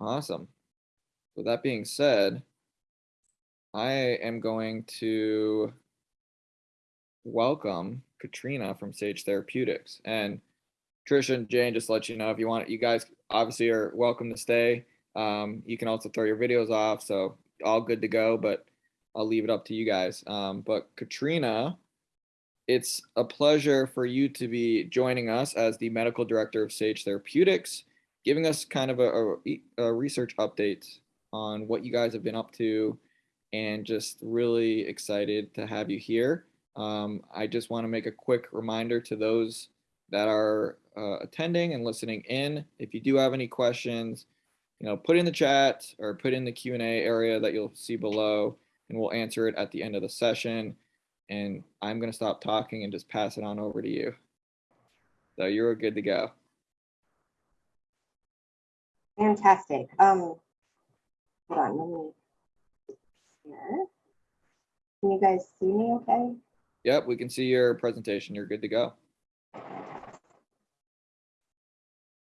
Awesome. With that being said, I am going to welcome Katrina from Sage Therapeutics. And Trisha and Jane, just let you know, if you want, you guys obviously are welcome to stay. Um, you can also throw your videos off, so all good to go, but I'll leave it up to you guys. Um, but Katrina, it's a pleasure for you to be joining us as the medical director of Sage Therapeutics, giving us kind of a, a, a research update on what you guys have been up to, and just really excited to have you here. Um, I just want to make a quick reminder to those that are uh, attending and listening in. If you do have any questions, you know, put in the chat or put in the Q&A area that you'll see below and we'll answer it at the end of the session. And I'm going to stop talking and just pass it on over to you. So you're good to go. Fantastic. Um, hold on, let me here. Can you guys see me okay? Yep, we can see your presentation. You're good to go.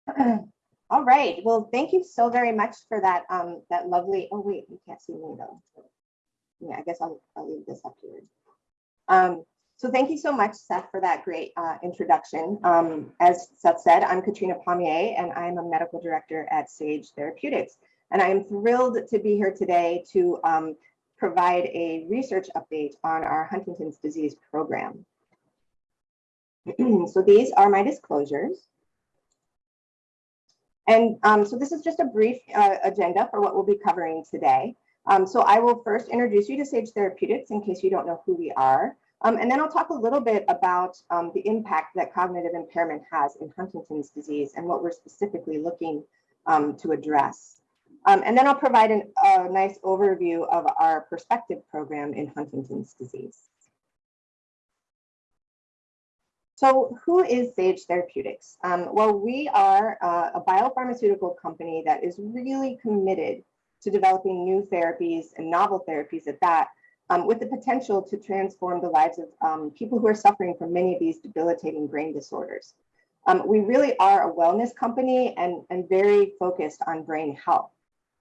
All right. Well, thank you so very much for that. Um, that lovely. Oh wait, you can't see me though. Yeah, I guess I'll, I'll leave this up here. Um, so thank you so much, Seth, for that great uh, introduction. Um, as Seth said, I'm Katrina Pommier, and I'm a medical director at Sage Therapeutics. And I am thrilled to be here today to um, provide a research update on our Huntington's disease program. so these are my disclosures. And um, so this is just a brief uh, agenda for what we'll be covering today. Um, so I will first introduce you to Sage Therapeutics in case you don't know who we are. Um, and then I'll talk a little bit about um, the impact that cognitive impairment has in Huntington's disease and what we're specifically looking um, to address. Um, and then I'll provide an, a nice overview of our perspective program in Huntington's disease. So who is Sage Therapeutics? Um, well, we are uh, a biopharmaceutical company that is really committed to developing new therapies and novel therapies at that, um, with the potential to transform the lives of um, people who are suffering from many of these debilitating brain disorders. Um, we really are a wellness company and, and very focused on brain health.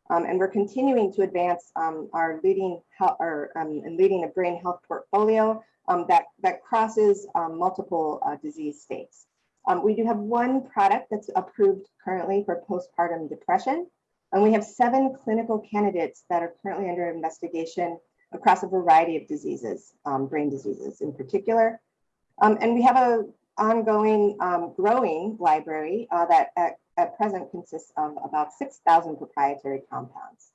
Um, and we're continuing to advance um, our leading health or um, and leading a brain health portfolio that, that crosses multiple uh, disease states. We do have one product that's approved currently for postpartum depression, and we have seven clinical candidates that are currently under investigation across a variety of diseases, brain diseases in particular. and we have a ongoing growing library uh, that at at present consists of about 6,000 proprietary compounds.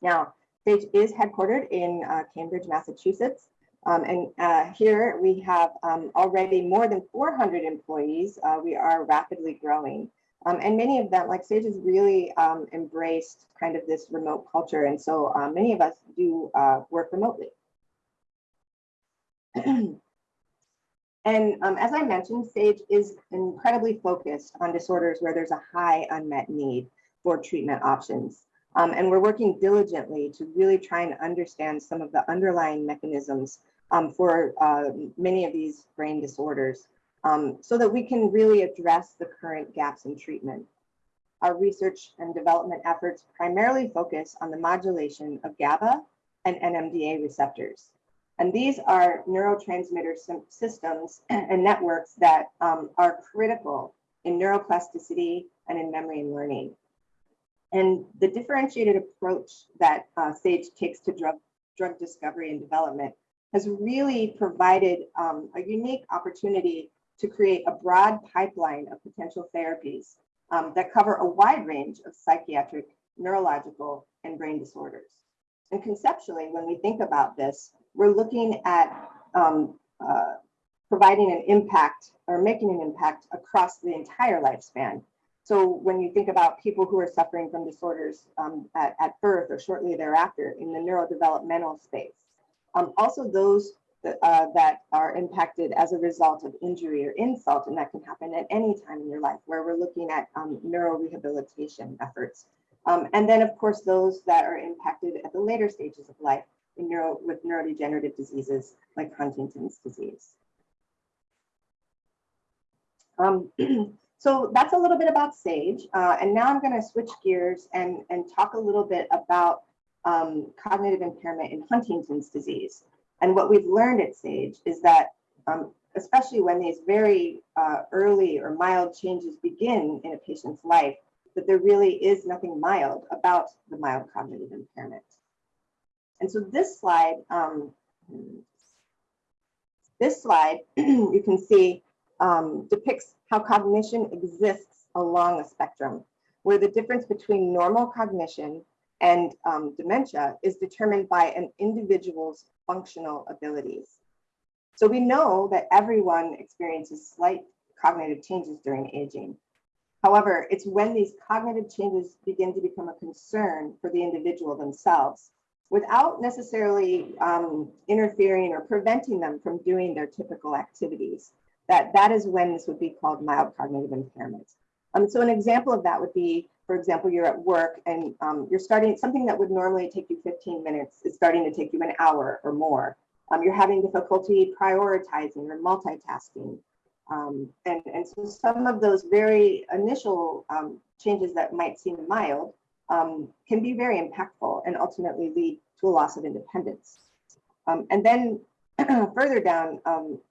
Now, Sage is headquartered in uh, Cambridge, Massachusetts. Um, and uh, here we have um, already more than 400 employees. Uh, we are rapidly growing. Um, and many of them, like Sage has really um, embraced kind of this remote culture. And so uh, many of us do uh, work remotely. And um, as I mentioned, SAGE is incredibly focused on disorders where there's a high unmet need for treatment options. Um, and we're working diligently to really try and understand some of the underlying mechanisms um, for uh, many of these brain disorders um, so that we can really address the current gaps in treatment. Our research and development efforts primarily focus on the modulation of GABA and NMDA receptors. And these are neurotransmitter systems and networks that um, are critical in neuroplasticity and in memory and learning. And the differentiated approach that uh, SAGE takes to drug, drug discovery and development has really provided um, a unique opportunity to create a broad pipeline of potential therapies um, that cover a wide range of psychiatric, neurological, and brain disorders. And conceptually, when we think about this, we're looking at um, uh, providing an impact or making an impact across the entire lifespan. So when you think about people who are suffering from disorders um, at, at, birth or shortly thereafter in the neurodevelopmental space, um, also those uh, that are impacted as a result of injury or insult, and that can happen at any time in your life, where we're looking at um, neurorehabilitation efforts. Um, and then, of course, those that are impacted at the later stages of life, neuro, with neurodegenerative diseases like Huntington's disease. Um, So that's a little bit about SAGE. Uh, and now I'm going to switch gears and, and talk a little bit about um, cognitive impairment in Huntington's disease. And what we've learned at SAGE is that, um, especially when these very uh, early or mild changes begin in a patient's life, that there really is nothing mild about the mild cognitive impairment. And so this slide, um, this slide, you can see um, depicts how cognition exists along a spectrum, where the difference between normal cognition and um, dementia is determined by an individual's functional abilities. So we know that everyone experiences slight cognitive changes during aging. However, it's when these cognitive changes begin to become a concern for the individual themselves without necessarily um, interfering or preventing them from doing their typical activities. That, that is when this would be called mild cognitive impairment. Um, so an example of that would be, for example, you're at work and um, you're starting something that would normally take you 15 minutes is starting to take you an hour or more. Um, you're having difficulty prioritizing or multitasking. Um, and, and so some of those very initial um, changes that might seem mild um, can be very impactful and ultimately lead to a loss of independence. Um, and then further down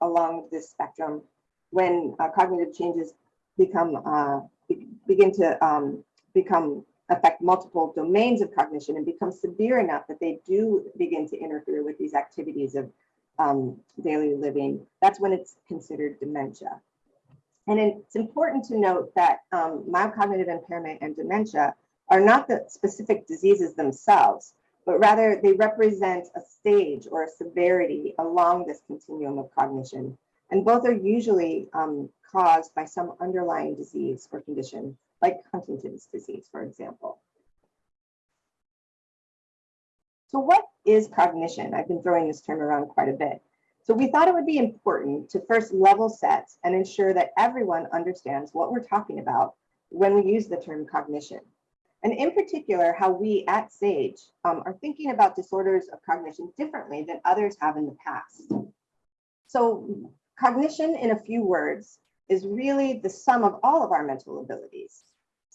along this spectrum, when uh, cognitive changes become uh, be begin to um, become affect multiple domains of cognition and become severe enough that they do begin to interfere with these activities of um, daily living, that's when it's considered dementia. And it's important to note that um, mild cognitive impairment and dementia are not the specific diseases themselves, but rather they represent a stage or a severity along this continuum of cognition. And both are usually um, caused by some underlying disease or condition, like Huntington's disease, for example. So what is cognition? I've been throwing this term around quite a bit. So we thought it would be important to first level set and ensure that everyone understands what we're talking about when we use the term cognition and in particular, how we at SAGE um, are thinking about disorders of cognition differently than others have in the past. So cognition, in a few words, is really the sum of all of our mental abilities.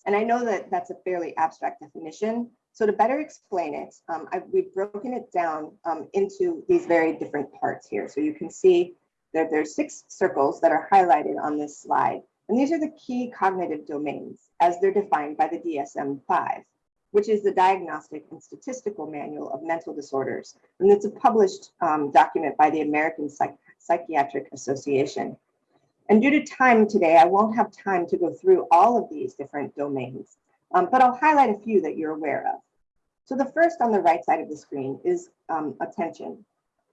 And I know that that's a fairly abstract definition. So to better explain it, um, I, we've broken it down um, into these very different parts here. So you can see that there's six circles that are highlighted on this slide. And these are the key cognitive domains as they're defined by the DSM-5, which is the Diagnostic and Statistical Manual of Mental Disorders. And it's a published um, document by the American Psych Psychiatric Association. And due to time today, I won't have time to go through all of these different domains, um, but I'll highlight a few that you're aware of. So the first on the right side of the screen is um, attention.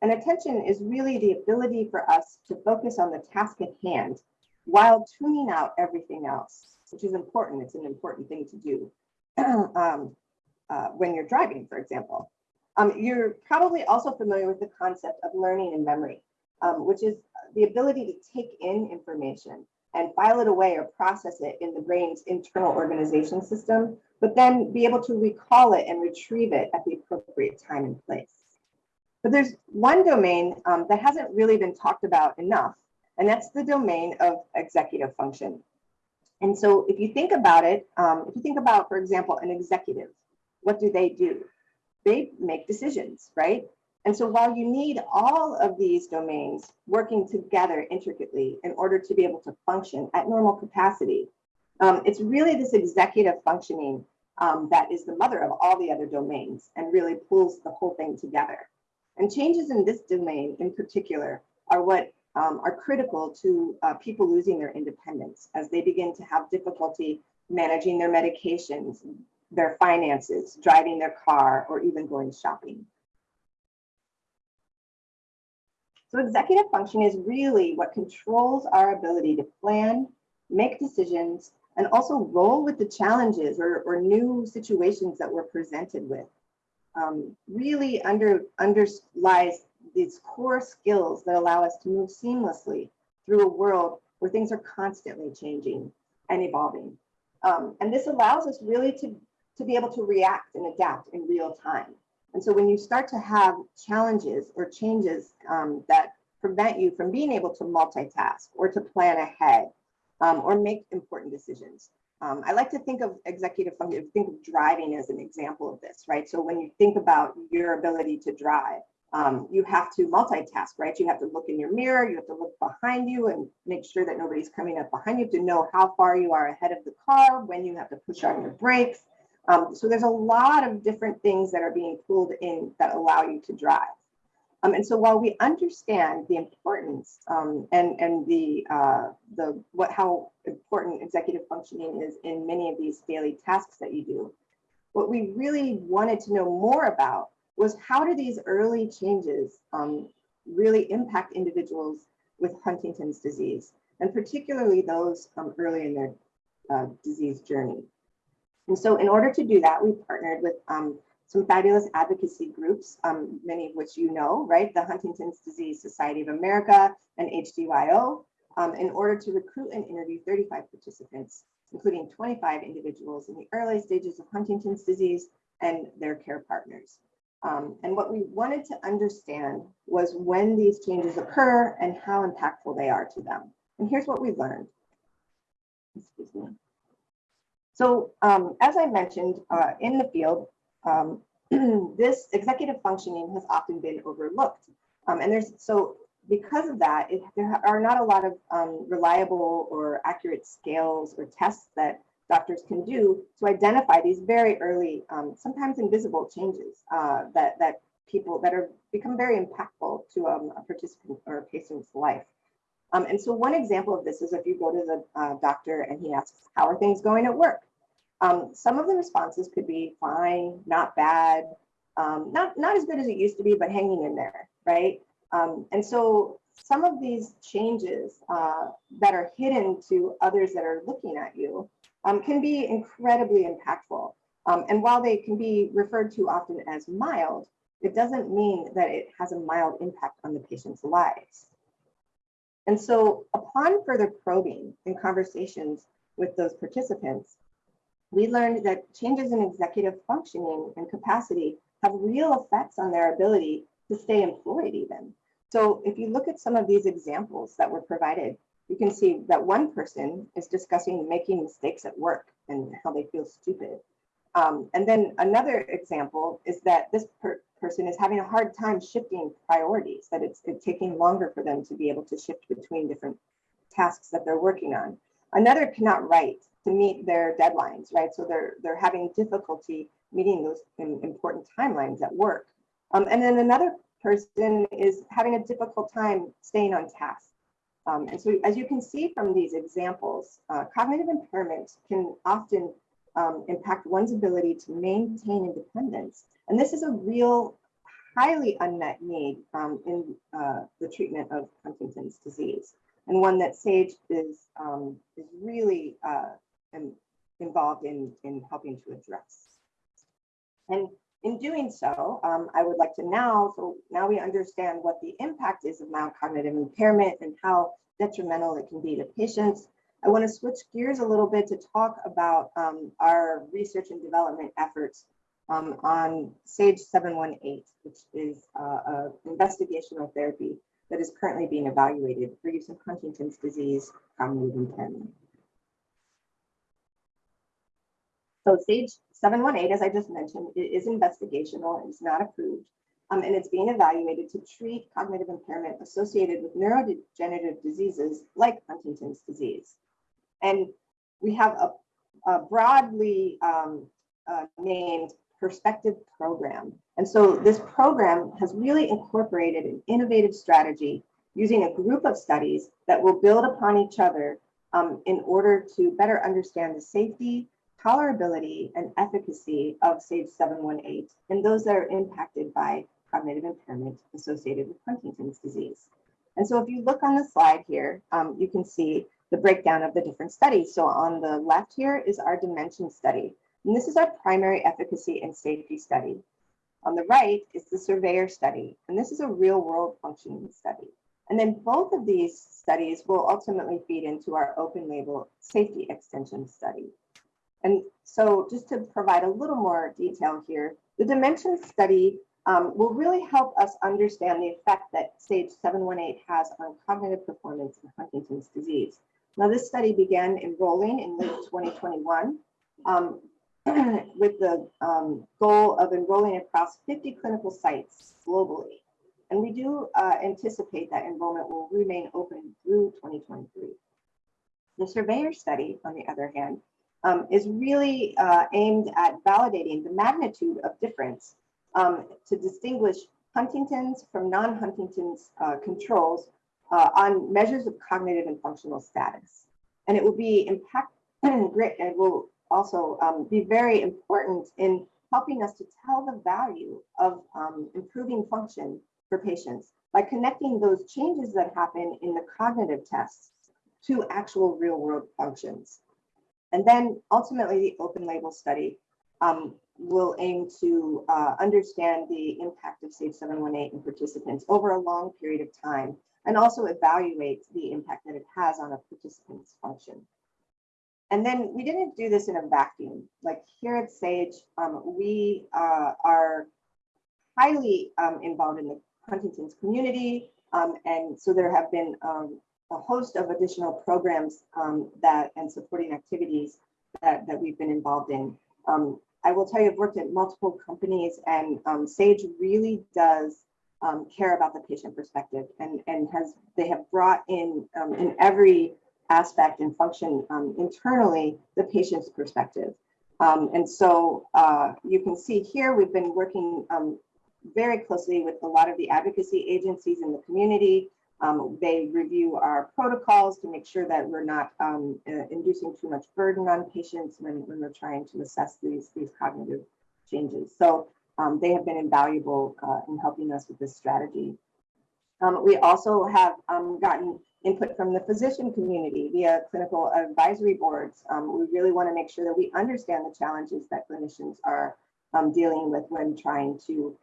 And attention is really the ability for us to focus on the task at hand while tuning out everything else, which is important. It's an important thing to do um, uh, when you're driving, for example. Um, you're probably also familiar with the concept of learning and memory, um, which is the ability to take in information and file it away or process it in the brain's internal organization system, but then be able to recall it and retrieve it at the appropriate time and place. But there's one domain um, that hasn't really been talked about enough, and that's the domain of executive function. And so if you think about it, um, if you think about, for example, an executive, what do they do? They make decisions, right? And so while you need all of these domains working together intricately in order to be able to function at normal capacity, um, it's really this executive functioning um, that is the mother of all the other domains and really pulls the whole thing together. And changes in this domain in particular are what um, are critical to uh, people losing their independence as they begin to have difficulty managing their medications, their finances, driving their car, or even going shopping. So executive function is really what controls our ability to plan, make decisions, and also roll with the challenges or, or new situations that we're presented with. Um, really under, underlies these core skills that allow us to move seamlessly through a world where things are constantly changing and evolving. Um, and this allows us really to, to be able to react and adapt in real time. And so when you start to have challenges or changes um, that prevent you from being able to multitask or to plan ahead, um, or make important decisions. Um, I like to think of executive function, think of driving as an example of this, right? So when you think about your ability to drive, um, you have to multitask, right? You have to look in your mirror, you have to look behind you and make sure that nobody's coming up behind you to know how far you are ahead of the car, when you have to push on your brakes. Um, so there's a lot of different things that are being pulled in that allow you to drive. Um, and so while we understand the importance um, and, and the, uh, the what how important executive functioning is in many of these daily tasks that you do, what we really wanted to know more about was how do these early changes um, really impact individuals with Huntington's disease, and particularly those um, early in their uh, disease journey. And so in order to do that, we partnered with um, some fabulous advocacy groups, um, many of which you know, right? The Huntington's Disease Society of America and HDYO, um, in order to recruit and interview 35 participants, including 25 individuals in the early stages of Huntington's disease and their care partners. Um, and what we wanted to understand was when these changes occur and how impactful they are to them. And here's what we learned. Excuse me. So um, as I mentioned uh, in the field, um, this executive functioning has often been overlooked. Um, and there's so because of that, it, there are not a lot of um, reliable or accurate scales or tests that doctors can do to identify these very early, um, sometimes invisible changes uh, that, that people that are become very impactful to um, a participant or a patient's life. Um, and so one example of this is if you go to the uh, doctor and he asks, how are things going at work? Um, some of the responses could be fine, not bad, um, not, not as good as it used to be, but hanging in there, right? Um, and so some of these changes uh, that are hidden to others that are looking at you um, can be incredibly impactful. Um, and while they can be referred to often as mild, it doesn't mean that it has a mild impact on the patient's lives. And so upon further probing and conversations with those participants, we learned that changes in executive functioning and capacity have real effects on their ability to stay employed even. So if you look at some of these examples that were provided, you can see that one person is discussing making mistakes at work and how they feel stupid. Um, and then another example is that this per person is having a hard time shifting priorities, that it's, it's taking longer for them to be able to shift between different tasks that they're working on. Another cannot write to meet their deadlines, right? So they're they're having difficulty meeting those important timelines at work. Um, and then another person is having a difficult time staying on task. Um, and so as you can see from these examples, uh, cognitive impairment can often um, impact one's ability to maintain independence. And this is a real highly unmet need um, in uh, the treatment of Huntington's disease and one that SAGE is, um, is really uh, involved in, in helping to address. And in doing so, um, I would like to now, so now we understand what the impact is of mild cognitive impairment and how detrimental it can be to patients. I want to switch gears a little bit to talk about um, our research and development efforts um, on SAGE 718, which is uh, investigational therapy that is currently being evaluated for use in Huntington's disease cognitive impairment. So SAGE 718, as I just mentioned, it is investigational, it's not approved, um, and it's being evaluated to treat cognitive impairment associated with neurodegenerative diseases like Huntington's disease. And we have a, a broadly um, uh, named perspective program. And so this program has really incorporated an innovative strategy using a group of studies that will build upon each other um, in order to better understand the safety, tolerability and efficacy of SAGE 718 in those that are impacted by cognitive impairment associated with Huntington's disease. And so if you look on the slide here, um, you can see the breakdown of the different studies. So on the left here is our dimension study. And this is our primary efficacy and safety study. On the right is the surveyor study. And this is a real world functioning study. And then both of these studies will ultimately feed into our open label safety extension study. And so just to provide a little more detail here, the dimension study um, will really help us understand the effect that SAGE 718 has on cognitive performance in Huntington's disease. Now, this study began enrolling in late 2021 um, with the um, goal of enrolling across 50 clinical sites globally. And we do uh, anticipate that enrollment will remain open through 2023. The surveyor study, on the other hand, um, is really uh, aimed at validating the magnitude of difference um, to distinguish Huntington's from non-Huntington's uh, controls uh, on measures of cognitive and functional status. And it will be impact great and will also um, be very important in helping us to tell the value of um, improving function for patients by connecting those changes that happen in the cognitive tests to actual real world functions. And then ultimately the open label study um, will aim to uh, understand the impact of SAGE 718 in participants over a long period of time and also evaluate the impact that it has on a participant's function. And then we didn't do this in a vacuum. Like here at SAGE, um, we uh, are highly um, involved in the Huntington's community. Um, and so there have been um, a host of additional programs um, that and supporting activities that, that we've been involved in. Um, I will tell you, I've worked at multiple companies and SAGE really does um, care about the patient perspective and, and has they have brought in um, in every aspect and function um, internally the patient's perspective. Um, and so uh, you can see here we've been working um, very closely with a lot of the advocacy agencies in the community. Um, they review our protocols to make sure that we're not uh, inducing too much burden on patients when, when we're trying to assess these, these cognitive changes. So um, they have been invaluable uh, in helping us with this strategy. Um, we also have um, gotten input from the physician community via clinical advisory boards. Um, we really want to make sure that we understand the challenges that clinicians are dealing with when trying to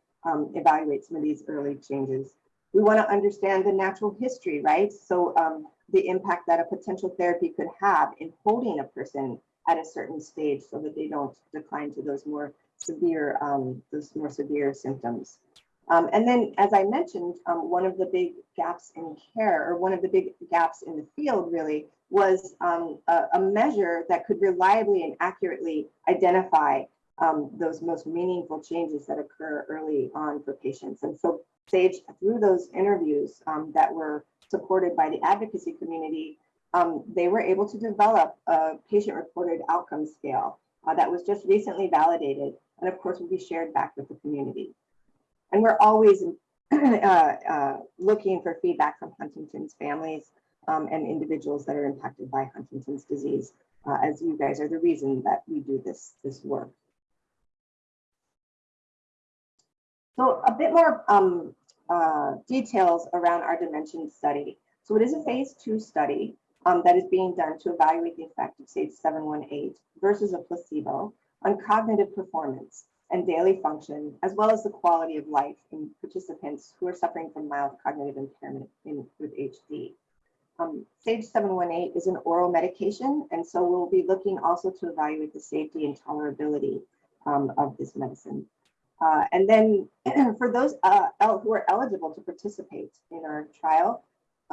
evaluate some of these early changes. We want to understand the natural history, right? So um, the impact that a potential therapy could have in holding a person at a certain stage so that they don't decline to those more severe, um, those more severe symptoms. Um, and then, as I mentioned, um, one of the big gaps in care, or one of the big gaps in the field really, was um, a, a, measure that could reliably and accurately identify um, those most meaningful changes that occur early on for patients. And so Sage, through those interviews um, that were supported by the advocacy community, um, they were able to develop a patient-reported outcome scale uh, that was just recently validated, and of course will be shared back with the community. And we're always uh, uh, looking for feedback from Huntington's families um, and individuals that are impacted by Huntington's disease, uh, as you guys are the reason that we do this, this work. So a bit more um, uh, details around our dimension study. So it is a phase two study um, that is being done to evaluate the effect of SAGE 718 versus a placebo on cognitive performance and daily function, as well as the quality of life in participants who are suffering from mild cognitive impairment in, with HD. Um, SAGE 718 is an oral medication, and so we'll be looking also to evaluate the safety and tolerability um, of this medicine. Uh, and then for those uh, who are eligible to participate in our trial,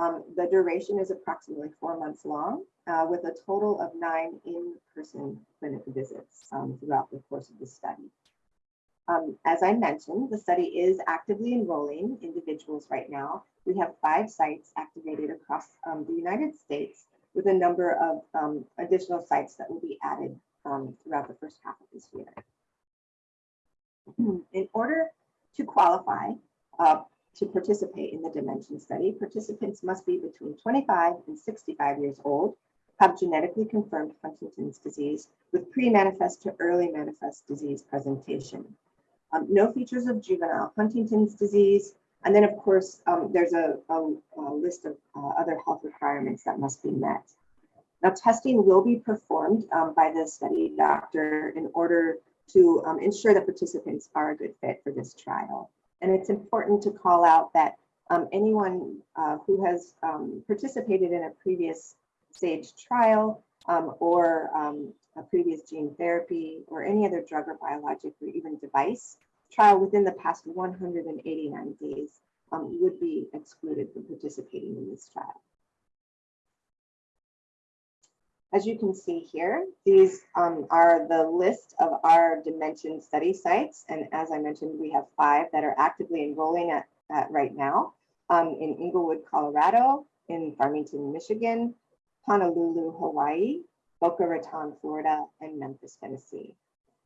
um, the duration is approximately four months long uh, with a total of nine in-person clinic visits um, throughout the course of the study. Um, as I mentioned, the study is actively enrolling individuals right now. We have five sites activated across um, the United States with a number of um, additional sites that will be added um, throughout the first half of this year. In order to qualify uh, to participate in the Dimension study, participants must be between 25 and 65 years old, have genetically confirmed Huntington's disease with pre-manifest to early manifest disease presentation. Um, no features of juvenile Huntington's disease. And then, of course, um, there's a, a, a, list of uh, other health requirements that must be met. Now, testing will be performed um, by the study doctor in order to um, ensure that participants are a good fit for this trial. And it's important to call out that um, anyone uh, who has um, participated in a previous stage trial um, or um, a previous gene therapy or any other drug or biologic or even device trial within the past 189 days um, would be excluded from participating in this trial. As you can see here, these um, are the list of our Dimension study sites. And as I mentioned, we have five that are actively enrolling at, at right now um, in Englewood, Colorado, in Farmington, Michigan, Honolulu, Hawaii, Boca Raton, Florida, and Memphis, Tennessee.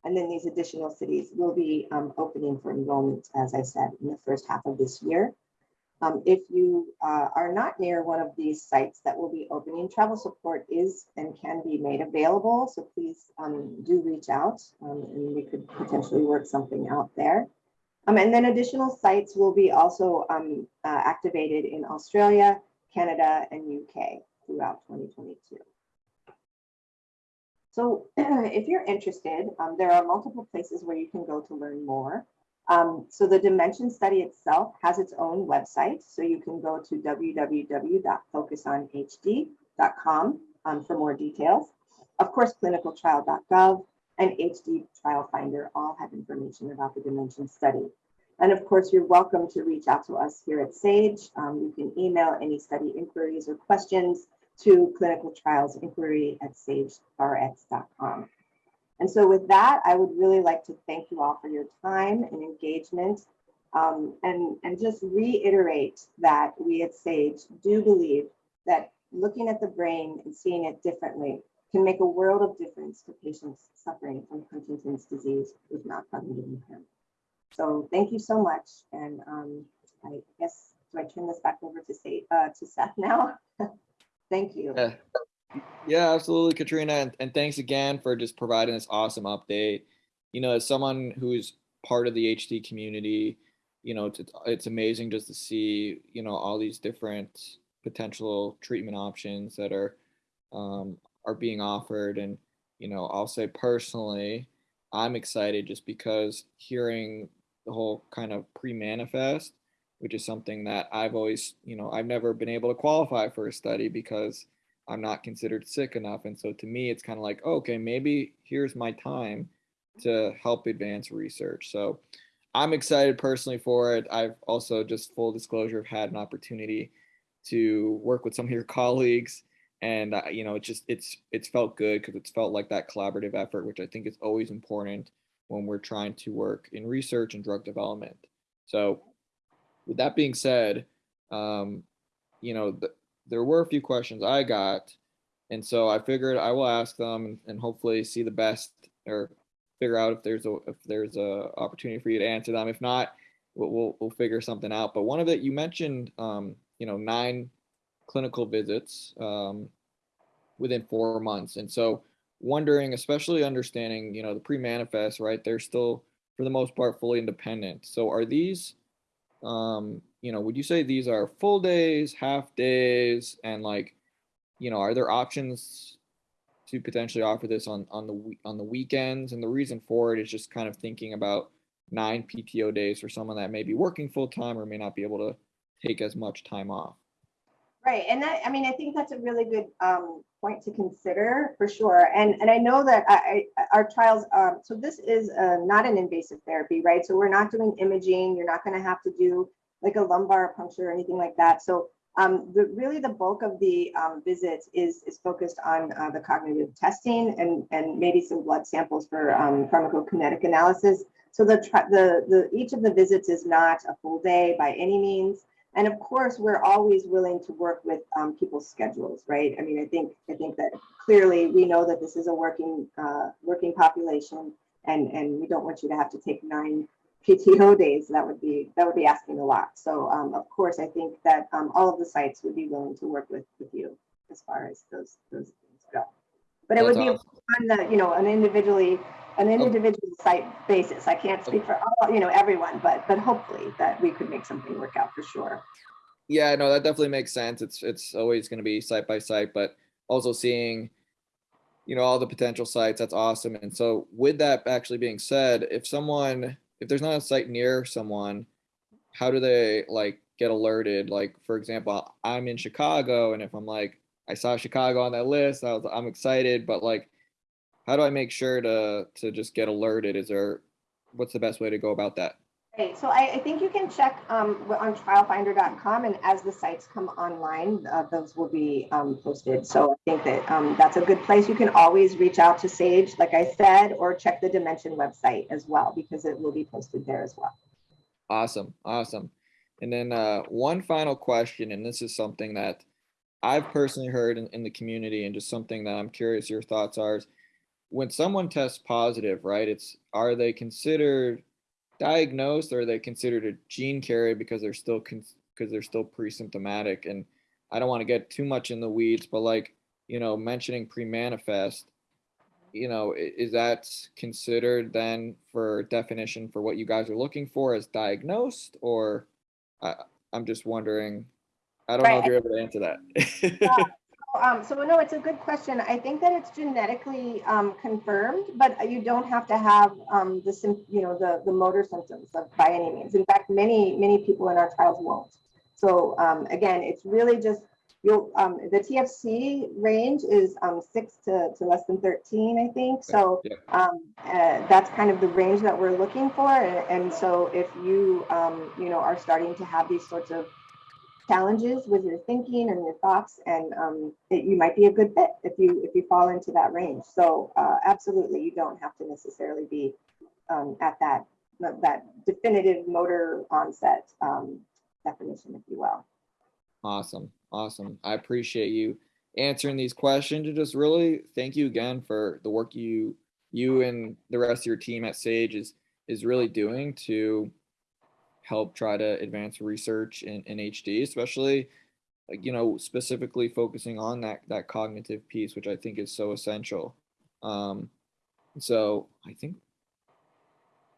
And then these additional cities will be um, opening for enrollment, as I said, in the first half of this year. Um, if you uh, are not near one of these sites that will be opening, travel support is and can be made available. So please um, do reach out um, and we could potentially work something out there. Um, and then additional sites will be also um, uh, activated in Australia, Canada, and UK throughout 2022. So if you're interested, um, there are multiple places where you can go to learn more. Um, so the dimension study itself has its own website. So you can go to www.focusonhd.com um, for more details. Of course, clinicaltrial.gov and HD Trial Finder all have information about the dimension study. And of course, you're welcome to reach out to us here at SAGE. Um, you can email any study inquiries or questions to clinical trials inquiry at sagerx.com. And so with that, I would really like to thank you all for your time and engagement um, and, and just reiterate that we at SAGE do believe that looking at the brain and seeing it differently can make a world of difference to patients suffering from Huntington's disease with not cognitive impairment. So thank you so much. And um, I guess, do I turn this back over to, say, uh, to Seth now? thank you. Yeah. Yeah, absolutely, Katrina. And, and thanks again for just providing this awesome update. You know, as someone who's part of the HD community, you know, it's, it's amazing just to see, you know, all these different potential treatment options that are um, are being offered. And, you know, I'll say personally, I'm excited just because hearing the whole kind of pre-manifest, which is something that I've always, you know, I've never been able to qualify for a study because I'm not considered sick enough. And so to me, it's kind of like, oh, okay, maybe here's my time to help advance research. So I'm excited personally for it. I've also just full disclosure I've had an opportunity to work with some of your colleagues and uh, you know, it's just it's it's felt good because it's felt like that collaborative effort, which I think is always important when we're trying to work in research and drug development. So with that being said, um, you know, the, there were a few questions I got, and so I figured I will ask them and, hopefully see the best or figure out if there's a if there's a opportunity for you to answer them. If not, we'll we'll, we'll figure something out. But one of it you mentioned, um, you know, nine clinical visits um, within four months, and so wondering, especially understanding, you know, the pre-manifest, right? They're still for the most part fully independent. So are these um, you know, would you say these are full days, half days, and like, you know, are there options to potentially offer this on on the on the weekends? And the reason for it is just kind of thinking about nine PTO days for someone that may be working full time or may not be able to take as much time off. Right, and that I mean, I think that's a really good um, point to consider for sure. And and I know that I, I our trials. Um, so this is uh, not an invasive therapy, right? So we're not doing imaging. You're not going to have to do like a lumbar puncture or anything like that. So um, the, really the bulk of the um, visits is, is focused on uh, the cognitive testing and, and maybe some blood samples for um, pharmacokinetic analysis. So the, the, the, each of the visits is not a full day by any means. And of course, we're always willing to work with um, people's schedules, right? I mean, I think I think that clearly we know that this is a working uh, working population, and and we don't want you to have to take nine PTO days, that would be that would be asking a lot. So um, of course, I think that um, all of the sites would be willing to work with with you as far as those those things go. But it That's would be awesome. on the you know an individually an individual site basis. I can't speak for all you know everyone, but but hopefully that we could make something work out for sure. Yeah, no, that definitely makes sense. It's it's always going to be site by site, but also seeing you know all the potential sites that's awesome and so with that actually being said if someone if there's not a site near someone, how do they like get alerted? Like for example, I'm in Chicago, and if I'm like I saw Chicago on that list, I was I'm excited, but like, how do I make sure to to just get alerted? Is there what's the best way to go about that? Great. So I, I think you can check um, on trialfinder.com and as the sites come online, uh, those will be um, posted. So I think that um, that's a good place. You can always reach out to Sage, like I said, or check the Dimension website as well, because it will be posted there as well. Awesome, awesome. And then uh, one final question, and this is something that I've personally heard in, in the community, and just something that I'm curious your thoughts are. Is when someone tests positive, right? It's are they considered diagnosed or are they considered a gene carrier because they're still because they're still pre-symptomatic? And I don't want to get too much in the weeds, but like you know, mentioning pre-manifest, you know, is that considered then for definition for what you guys are looking for as diagnosed, or I, I'm just wondering. I don't know if you're able to answer that. Yeah. Um, so no, it's a good question. I think that it's genetically um, confirmed, but you don't have to have um, the you know the the motor symptoms of, by any means. In fact, many many people in our trials won't. So um, again, it's really just you'll um, the TFC range is um, six to, to less than 13, I think. So um, uh, that's kind of the range that we're looking for. And, and so if you um, you know are starting to have these sorts of challenges with your thinking and your thoughts and um, it, you might be a good fit if you if you fall into that range so uh, absolutely you don't have to necessarily be um, at that that definitive motor onset um, definition if you will Awesome. Awesome. I appreciate you answering these questions and just really thank you again for the work you you and the rest of your team at Sage is is really doing to help try to advance research in, in HD, especially you know specifically focusing on that that cognitive piece, which I think is so essential. Um, so I think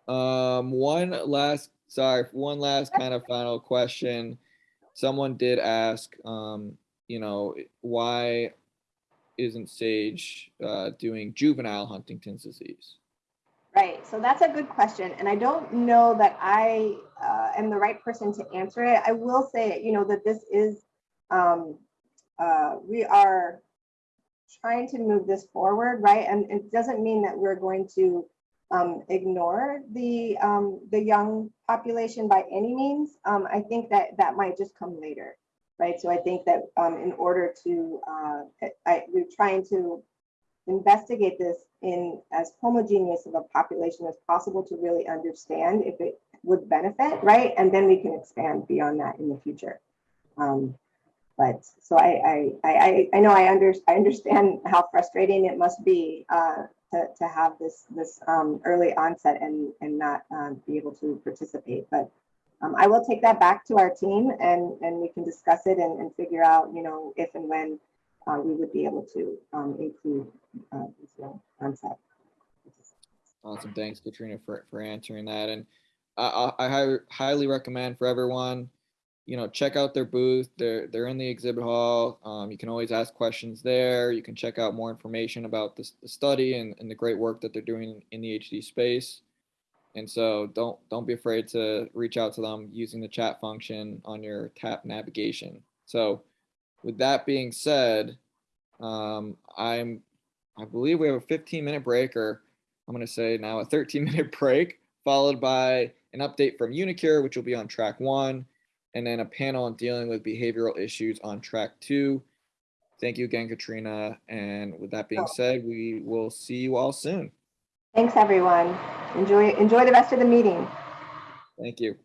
um, one last sorry, one last kind of final question someone did ask, um, you know, why isn't Sage uh, doing juvenile Huntington's disease? right so that's a good question and i don't know that i uh, am the right person to answer it i will say you know that this is um, uh, we are trying to move this forward, right? And it doesn't mean that we're going to um, ignore the um, the young population by any means. Um, I think that that might just come later, right? So I think that um, in order to, uh, I, we're trying to investigate this in as homogeneous of a population as possible to really understand if it would benefit, right? And then we can expand beyond that in the future. Um, but so I, I, I, I know I under, I understand how frustrating it must be uh, to, to have this, this um, early onset and, and not um, be able to participate. But um, I will take that back to our team and, and we can discuss it and, and figure out, you know, if and when uh, we would be able to um, include uh, onset. Awesome. Thanks, Katrina, for, for answering that. And I, I, highly recommend for everyone, you know, check out their booth. They're, they're in the exhibit hall. Um, you can always ask questions there. You can check out more information about this, the study and, and the great work that they're doing in the HD space. And so don't don't be afraid to reach out to them using the chat function on your tap navigation. So with that being said, um, I'm I believe we have a 15 minute break, or I'm going to say now a 13 minute break, followed by an update from uniQure, which will be on track one, and then a panel on dealing with behavioral issues on track two. Thank you again, Katrina. And with that being said, we will see you all soon. Thanks, everyone. Enjoy, enjoy the rest of the meeting. Thank you.